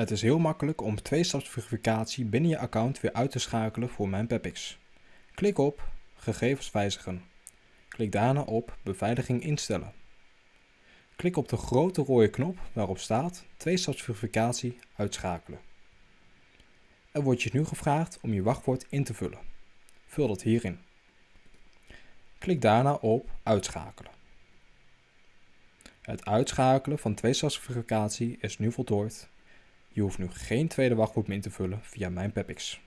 Het is heel makkelijk om twee-stapsverificatie binnen je account weer uit te schakelen voor mijn Pepix. Klik op Gegevens wijzigen. Klik daarna op Beveiliging instellen. Klik op de grote rode knop waarop staat twee-stapsverificatie uitschakelen. Er wordt je nu gevraagd om je wachtwoord in te vullen. Vul dat hierin. Klik daarna op Uitschakelen. Het uitschakelen van tweestapsverificatie is nu voltooid. Je hoeft nu geen tweede wachtwoord meer in te vullen via mijn Pepix.